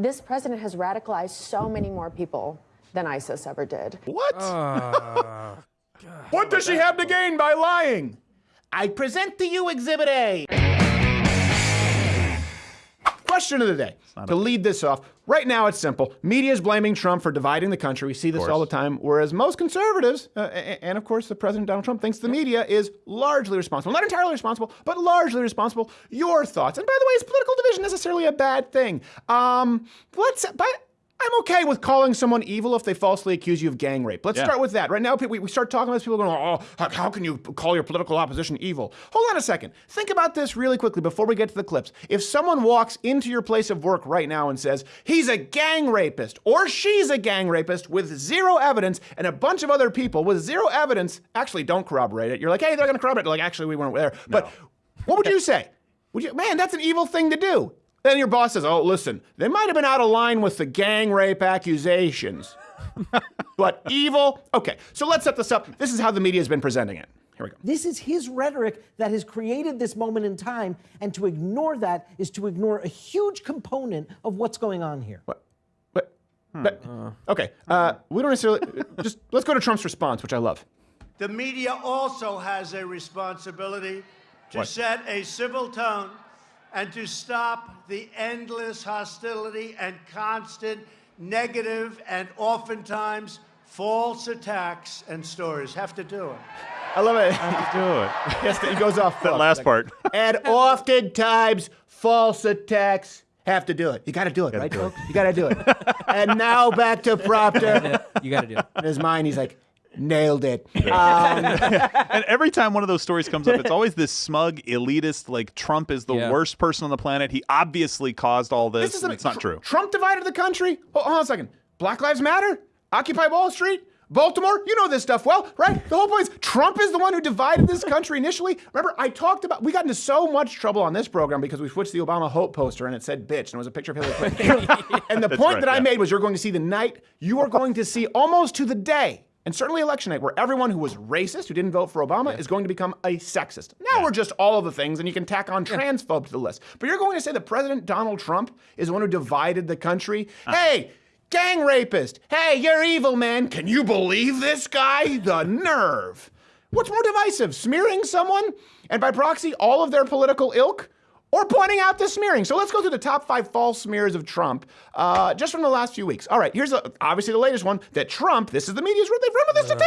This president has radicalized so many more people than ISIS ever did. What? Ah, what does she have to gain by lying? I present to you Exhibit A. Question of the day. To lead this off, right now it's simple. Media is blaming Trump for dividing the country. We see this all the time. Whereas most conservatives, uh, and of course the President Donald Trump, thinks the media is largely responsible. Not entirely responsible, but largely responsible. Your thoughts. And by the way, is political division necessarily a bad thing? Um, let's. But I'm okay with calling someone evil if they falsely accuse you of gang rape. Let's Yeah. start with that. Right now, we, we start talking about this, people going, oh, how, how can you call your political opposition evil? Hold on a second. Think about this really quickly before we get to the clips. If someone walks into your place of work right now and says, he's a gang rapist or she's a gang rapist with zero evidence, and a bunch of other people with zero evidence actually don't corroborate it, you're like, hey, they're going to corroborate it. Like, actually, we weren't there. But what would you say? Would you, man, that's an evil thing to do. Then your boss says, "Oh, listen, they might have been out of line with the gang rape accusations, but evil." Okay, so let's set this up. This is how the media has been presenting it. Here we go. This is his rhetoric that has created this moment in time, and to ignore that is to ignore a huge component of what's going on here. What? What? But- okay, uh, we don't necessarily. just let's go to Trump's response, which I love. The media also has a responsibility to set a civil tone and to stop the endless hostility and constant negative and oftentimes false attacks and stories. Have to do it. I love it. Have to Do it. yes, he goes off. That last part. and oftentimes false attacks have to do it. You got to do it, right, folks? You got to do it. and now back to Proctor. You got to do it. In his mind, he's like, nailed it. Um, and every time one of those stories comes up, it's always this smug, elitist, like Trump is the Yeah. worst person on the planet. He obviously caused all this. This is and a- it's not Tr- true. Trump divided the country. Hold, hold on a second. Black Lives Matter, Occupy Wall Street, Baltimore. You know this stuff well, right? The whole point is Trump is the one who divided this country initially. Remember, I talked about we got into so much trouble on this program because we switched the Obama Hope poster and it said bitch and it was a picture of Hillary Clinton. and the point right, that I made was you're going to see the night you are going to see almost to the day. And certainly election night, where everyone who was racist, who didn't vote for Obama, is going to become a sexist. Now we're just all of the things, and you can tack on transphobe to the list. But you're going to say that President Donald Trump is the one who divided the country? Uh-huh. Hey, gang rapist. Hey, you're evil, man. Can you believe this guy? The nerve. What's more divisive, smearing someone and by proxy all of their political ilk? Or pointing out the smearing. So let's go through the top five false smears of Trump uh, just from the last few weeks. All right, here's a, obviously the latest one that Trump, this is the media's rule, they've run with this. They've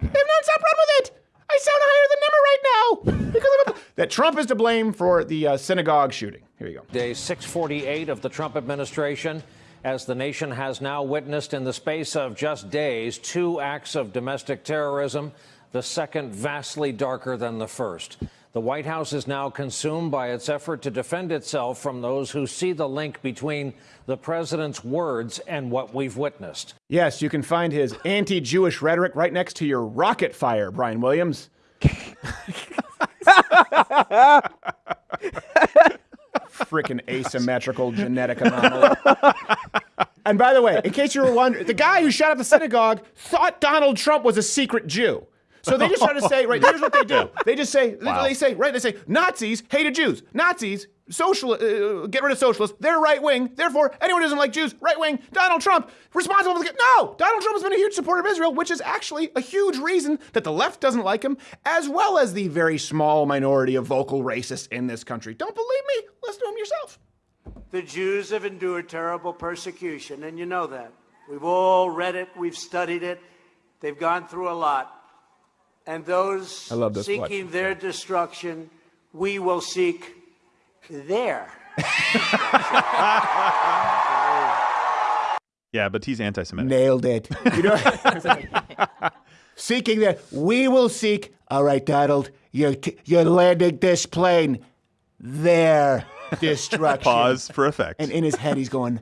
they've nonstop run with it. I sound higher than Emma right now because of it. That Trump is to blame for the uh, synagogue shooting. Here you go. Day 648 of the Trump administration, as the nation has now witnessed in the space of just days two acts of domestic terrorism, the second vastly darker than the first. The White House is now consumed by its effort to defend itself from those who see the link between the president's words and what we've witnessed. Yes, you can find his anti Jewish rhetoric right next to your rocket fire, Brian Williams. Freaking asymmetrical genetic anomaly. and by the way, in case you were wondering, the guy who shot up the synagogue thought Donald Trump was a secret Jew. So they just try to say, right, here's what they do. They just say, they say, right, they say, Nazis hated Jews. Nazis, social, uh, get rid of socialists. They're right wing. Therefore, anyone who doesn't like Jews, right wing. Donald Trump, responsible for the. No! Donald Trump has been a huge supporter of Israel, which is actually a huge reason that the left doesn't like him, as well as the very small minority of vocal racists in this country. Don't believe me? Listen to him yourself. The Jews have endured terrible persecution, and you know that. We've all read it, we've studied it. They've gone through a lot. And those I love this. Watch. seeking their destruction, we will seek their. Yeah, but he's anti-Semitic. Nailed it. You know, seeking that we will seek. All right, Donald, you're you're landing this plane. Their destruction. Pause for effect. And in his head, he's going.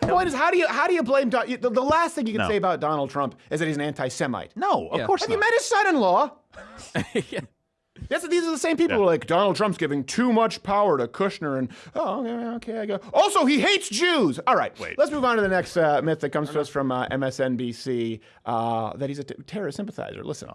The point is, how do you how do you blame Don- the, the last thing you can No. say about Donald Trump is that he's an anti-Semite. no, of Yeah. course Have not. you met his son-in-law? That's, these are the same people who are like Donald Trump's giving too much power to Kushner and oh okay, okay I go. Also, he hates Jews. All right, Wait. Let's move on to the next uh, myth that comes to us from uh, MSNBC uh, that he's a t- terrorist sympathizer. Listen,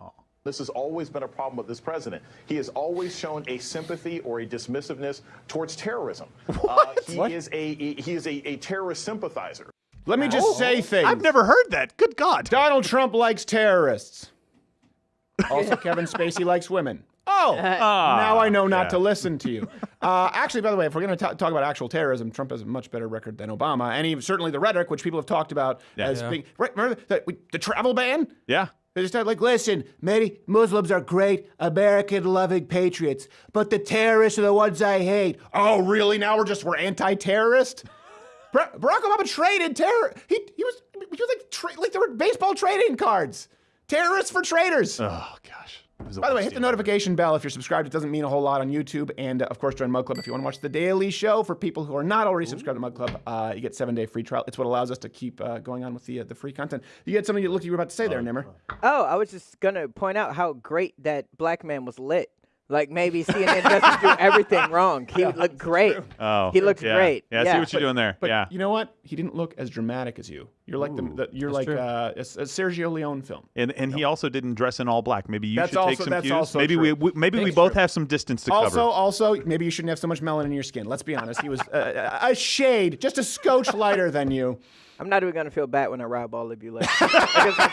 This has always been a problem with this president. He has always shown a sympathy or a dismissiveness towards terrorism. Uh, he is a he is a, a terrorist sympathizer. Let me just say things. I've never heard that. Good God. Donald Trump likes terrorists. Also, Kevin Spacey likes women. Oh, now I know not yeah. to listen to you. Uh, actually, by the way, if we're going to talk about actual terrorism, Trump has a much better record than Obama, and he, certainly the rhetoric, which people have talked about as being. Right, remember the, the travel ban? Yeah. They just started like, listen, many Muslims are great, American-loving patriots, but the terrorists are the ones I hate. Oh, really? Now we're just we're anti-terrorist. Barack Obama traded terror. He he was he was like like there were baseball trading cards. Terrorists for traitors. Oh gosh. It By the way, worst hit the notification bell if you're subscribed. It doesn't mean a whole lot on YouTube. And uh, of course, join Mug Club if you want to watch The Daily Show. For people who are not already subscribed to Mug Club, uh, you get seven day free trial. It's what allows us to keep uh, going on with the uh, the free content. You get something you look you were about to say there, Nimmer. Oh, I was just gonna point out how great that black man was lit. Like maybe CNN doesn't do everything wrong. He looked great. Oh, he looks yeah. great. Yeah, I see what you're doing there. But yeah. you know what? He didn't look as dramatic as you. You're like the, the you're like uh, a, a Sergio Leone film. And and he also didn't dress in all black. Maybe you That's should take some that's cues. also maybe true. we, we maybe we both have some distance to Also, cover. also, also maybe you shouldn't have so much melanin in your skin. Let's be honest. He was uh, a shade, just a scotch lighter than you. I'm not even gonna feel bad when I rob all of you later.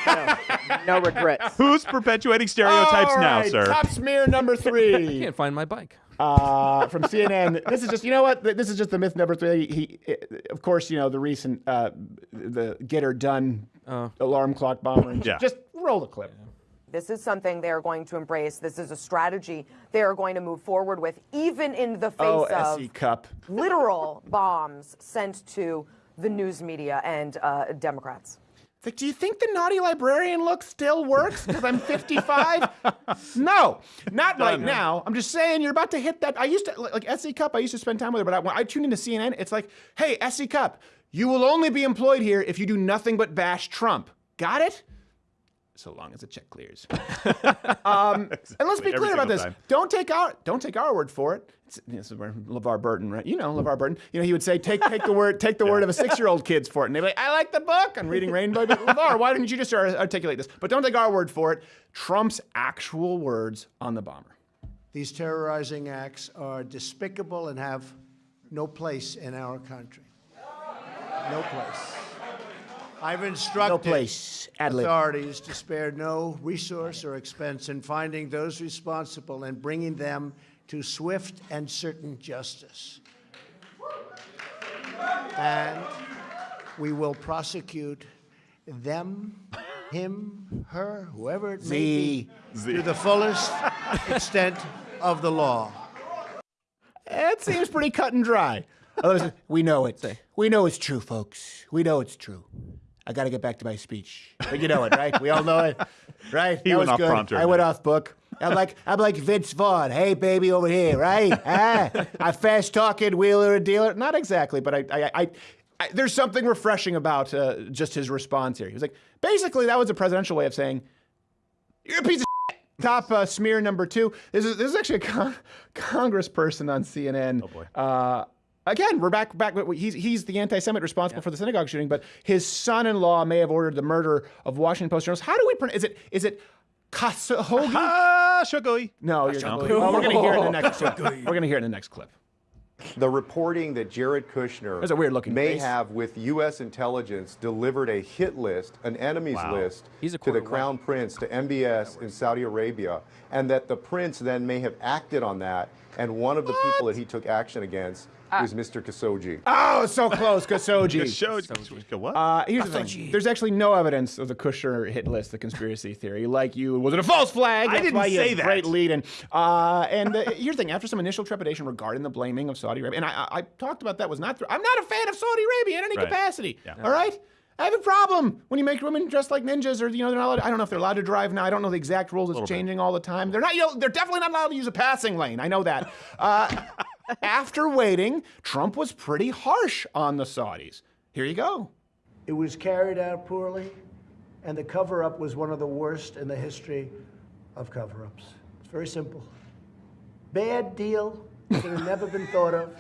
No, no regrets. Who's perpetuating stereotypes All now, sir? Top smear number three. I Can't find my bike. Uh, from CNN. This is just, you know what? This is just the myth number three. He, of course, you know the recent uh, the get her done uh, alarm clock bomber. And Yeah. Just roll the clip. This is something they are going to embrace. This is a strategy they are going to move forward with, even in the face Oh, of S.E. Cupp. literal bombs sent to the news media and uh, Democrats. It's like, do you think the naughty librarian look still works because I'm 55? no, not right now. I'm just saying you're about to hit that. I used to like S.E. Cupp. I used to spend time with her, but I, when I tune into CNN, it's like, hey, S.E. Cupp, you will only be employed here if you do nothing but bash Trump. Got it? So long as the check clears. um, and let's be Every clear about this. time. Don't take our don't take our word for it. It's, this is where LeVar Burton, right? You know LeVar Burton. You know he would say, take take the word take the word of a six year old kid's for it, and they'd be like, I like the book. I'm reading Rainbow. But LeVar, why didn't you just articulate this? But don't take our word for it. Trump's actual words on the bomber. These terrorizing acts are despicable and have no place in our country. No place. I've instructed No place. Authorities to spare no resource or expense in finding those responsible and bringing them to swift and certain justice. And we will prosecute them, him, her, whoever it may be, to the fullest extent of the law. It seems pretty cut and dry. Otherwise, we know it. We know it's true, folks. We know it's true. I got to get back to my speech, but you know it, right? We all know it, right? He that went was off good. prompter I went off book. I'm like I'm like Vince Vaughn. Hey, baby, over here, right? ah, I fast talking wheeler and dealer. Not exactly, but I, I, I, I there's something refreshing about uh, just his response here. He was like, basically, that was a presidential way of saying, "You're a piece of." shit." Top uh, smear number two. This is this is actually a con- congressperson on CNN. Oh boy. Uh, again, we're back back. He's he's the anti-Semite responsible for the synagogue shooting, but his son-in-law may have ordered the murder of Washington Post journalists. How do we pronounce? Is it is it Khashoggi? Ah, No, you're well, we're gonna hear it in the next. clip. we're gonna hear it in the next clip. The reporting that Jared Kushner That's a weird-looking may face. have with U.S. intelligence delivered a hit list, an enemies Wow. list, He's to the quarter Crown Prince, to MBS in Saudi Arabia, and that the Prince then may have acted on that, and one of the people that he took action against was Mr. Kasoji. Oh, so close, Kasoji. Khashoggi. What? Uh, here's the thing. There's actually no evidence of the Kushner hit list, the conspiracy theory. Like you, was it a false flag? I didn't why you say had that. Great lead in. Uh, and uh, here's the thing. After some initial trepidation regarding the blaming of Saudi Arabia, and I, I, I talked about that was not. I'm not a fan of Saudi Arabia in any Right. capacity. Yeah. All right. I have a problem when you make women dressed like ninjas, or you know, they're not allowed. I don't know if they're allowed to drive now. I don't know the exact rules. It's changing all the time. They're not. You know, they're definitely not allowed to use a passing lane. I know that. Uh, after waiting, Trump was pretty harsh on the Saudis. Here you go. It was carried out poorly, and the cover up was one of the worst in the history of cover ups. It's very simple. Bad deal that have never been thought of.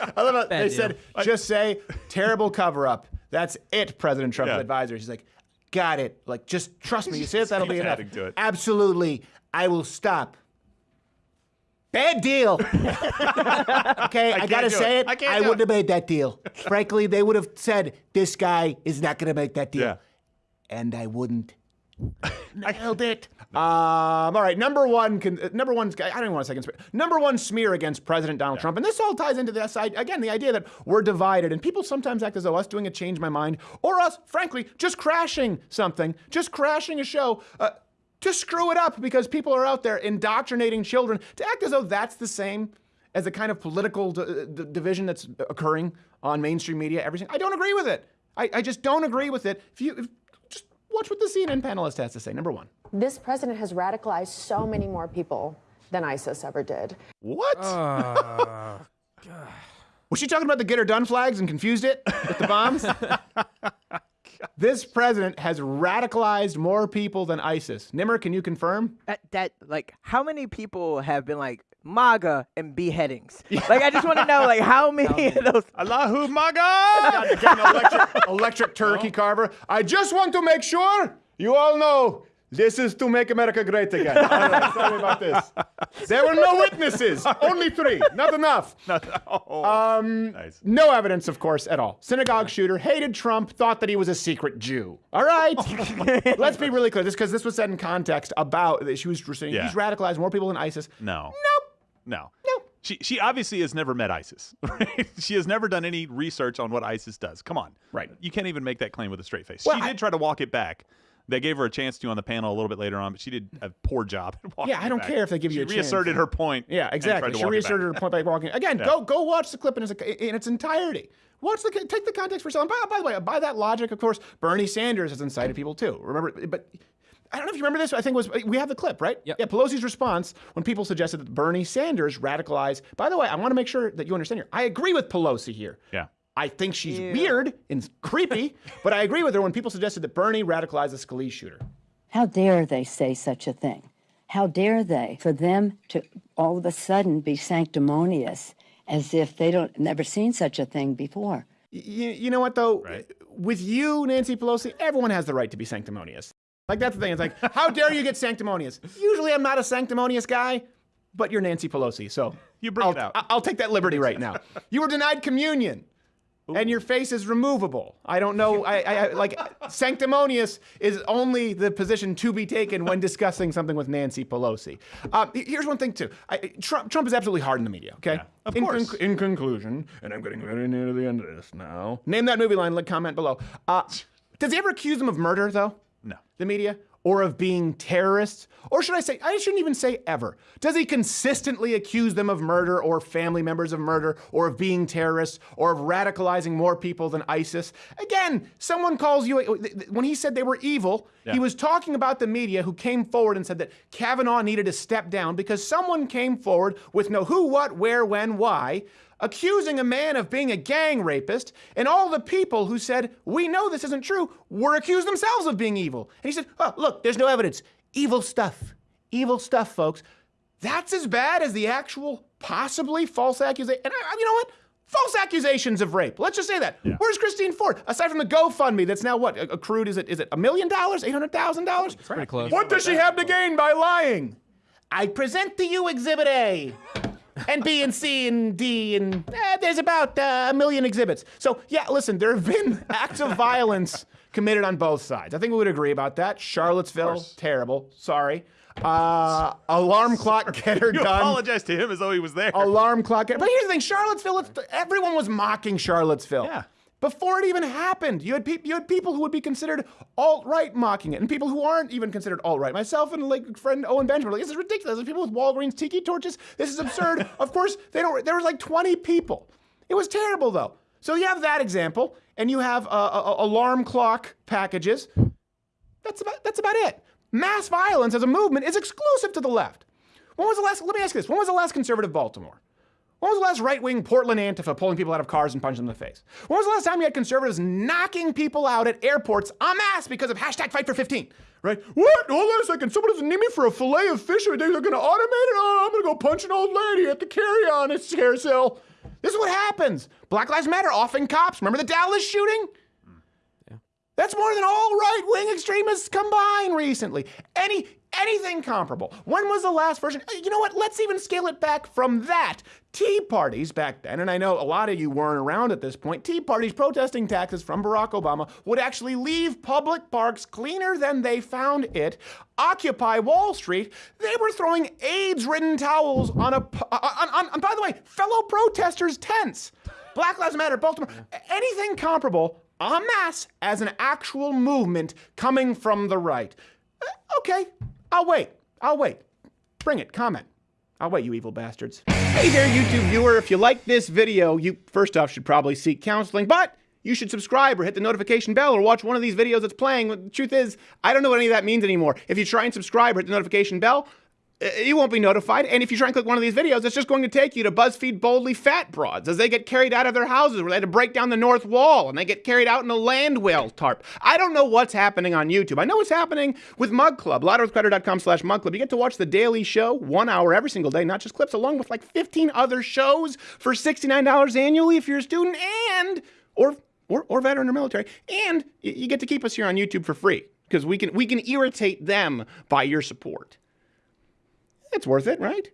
I love it. They deal. said, just say terrible cover up. That's it, President Trump's Yeah. advisor. He's like, got it. Like, just trust me. You say it, that'll be enough. to it. Absolutely, I will stop. Bad deal. okay, I, gotta say it. it. I do wouldn't it. have made that deal. Frankly, they would have said this guy is not gonna make that deal, Yeah. and I wouldn't. Nailed it. Um, all right, number one, con- uh, number one. I don't even want to say conspiracy. Number one smear against President Donald Trump, and this all ties into this side again. The idea that we're divided, and people sometimes act as though us doing a change my mind, or us, frankly, just crashing something, just crashing a show. Uh, to screw it up because people are out there indoctrinating children to act as though that's the same as the kind of political d- d- division that's occurring on mainstream media. Everything. I don't agree with it. I, I just don't agree with it. If you if, just watch what the CNN panelist has to say. Number one. This president has radicalized so many more people than ISIS ever did. What? Ah, Was she talking about the get her done flags and confused it with the bombs? this president has radicalized more people than ISIS. Nimmer, can you confirm? That, that like how many people have been like MAGA and beheadings? Like I just want to know like how many of those Allahu Maga! God, again, electric, electric turkey oh. carver. I just want to make sure you all know this is to make America great again. Right, sorry about this. There were no witnesses, only three, not enough. Um, Nice. No evidence, of course, at all. Synagogue shooter hated Trump, thought that he was a secret Jew. All right, let's be really clear. This because this was said in context about she was saying Yeah. he's radicalized more people than ISIS. No. Nope. No. No. She she obviously has never met ISIS. Right? She has never done any research on what ISIS does. Come on. Right. You can't even make that claim with a straight face. Well, she I- did try to walk it back. They gave her a chance to on the panel a little bit later on, but she did a poor job at walking Yeah, I don't back. care if they give you she a chance. reasserted her point. Yeah, exactly. She walk it back. reasserted her point by walking. Again, go go watch the clip in its, in its entirety. Watch the take the context for yourself. And by, by the way, by that logic, of course, Bernie Sanders has incited people too. Remember, but. I don't know if you remember this. I think it was we have the clip, right? Yep. Yeah. Pelosi's response when people suggested that Bernie Sanders radicalized. By the way, I want to make sure that you understand here. I agree with Pelosi here. Yeah. I think she's weird and creepy, but I agree with her when people suggested that Bernie radicalized the Scalise shooter. How dare they say such a thing? How dare they for them to all of a sudden be sanctimonious as if they don't never seen such a thing before? You, you know what though? Right. With you, Nancy Pelosi, everyone has the right to be sanctimonious. Like that's the thing. It's like, how dare you get sanctimonious? Usually, I'm not a sanctimonious guy, but you're Nancy Pelosi, so You bring I'll, it out. I'll take that liberty right now. You were denied communion. And your face is removable. I don't know. I, I, I like sanctimonious is only the position to be taken when discussing something with Nancy Pelosi. Uh, here's one thing too. I, Trump, Trump is absolutely hard in the media. Okay. Yeah, of in, course. in conclusion, and I'm getting very near to the end of this now. Name that movie line. Like comment below. Uh, does he ever accuse him of murder though? No. the media or of being terrorists? Or should I say, I shouldn't even say ever. Does he consistently accuse them of murder or family members of murder or of being terrorists or of radicalizing more people than ISIS? Again, someone calls you, when he said they were evil, he was talking about the media who came forward and said that Kavanaugh needed to step down because someone came forward with no who, what, where, when, why, accusing a man of being a gang rapist, and all the people who said, We know this isn't true, were accused themselves of being evil. And he said, Oh, look, there's no evidence. Evil stuff. Evil stuff, folks. That's as bad as the actual possibly false accusation. And I, you know what? False accusations of rape. Let's just say that. Where's Christine Ford? Aside from the GoFundMe, that's now what accrued? Is it is it a million dollars? Eight hundred thousand dollars? Pretty close. What does she have to gain by lying? I present to you Exhibit A. And B and C and D and eh, there's about uh, a million exhibits. So yeah, listen, there have been acts of violence committed on both sides. I think we would agree about that. Charlottesville, terrible. Sorry. Uh, alarm clock getter You done. apologize to him as though he was there. Alarm clock. But here's the thing: Charlottesville. Everyone was mocking Charlottesville. Yeah. Before it even happened, you had you had people who would be considered alt right mocking it, and people who aren't even considered alt right. Myself and like friend Owen Benjamin were like, "This is ridiculous." There's people with Walgreens tiki torches. This is absurd. of course, they don't. There was like 20 people. It was terrible though. So you have that example, and you have uh, uh, alarm clock packages. That's about that's about it. Mass violence as a movement is exclusive to the left. When was the last? Let me ask you this: When was the last conservative Baltimore? When was the last right-wing Portland Antifa pulling people out of cars and punching them in the face? When was the last time you had conservatives knocking people out at airports en masse because of hashtag Fight for 15? Right? What? Hold on a second. Someone doesn't need me for a fillet of fish. They're going to automate it. Oh, I'm going to go punch an old lady at the carry-on at carousel. This is what happens. Black Lives Matter offing cops. Remember the Dallas shooting? Mm, That's more than all right-wing extremists combined recently. Any anything comparable. When was the last version? Uh, You know what? Let's even scale it back from that. Tea parties back then, and I know a lot of you weren't around at this point. Tea parties protesting taxes from Barack Obama would actually leave public parks cleaner than they found it. Occupy Wall Street. They were throwing AIDS-ridden towels on a, on, on, on by the way, fellow protesters' tents. Black Lives Matter, Baltimore, anything comparable en masse as an actual movement coming from the right. Uh, Okay, I'll wait. I'll wait. Bring it, comment. I'll wait, you evil bastards. Hey there, YouTube viewer. If you like this video, you first off should probably seek counseling, but you should subscribe or hit the notification bell or watch one of these videos that's playing. The truth is, I don't know what any of that means anymore. If you try and subscribe or hit the notification bell, Uh, you won't be notified. And if you try and click one of these videos, it's just going to take you to BuzzFeed Boldly Fat Broads as they get carried out of their houses where they had to break down the north wall and they get carried out in a land whale tarp. I don't know what's happening on YouTube. I know what's happening with Mug Club. LouderWithCrowder.com slash Mug Club. You get to watch The Daily Show one hour every single day, not just clips, along with like 15 other shows for $69 annually if you're a student and, or, or, or veteran or military. And you get to keep us here on YouTube for free because we can, we can irritate them by your support. It's worth it, right?